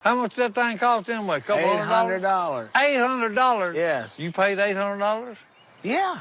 How much that thing cost anyway? A couple $800. dollars. Eight hundred dollars? Yes. You paid eight hundred dollars? Yeah.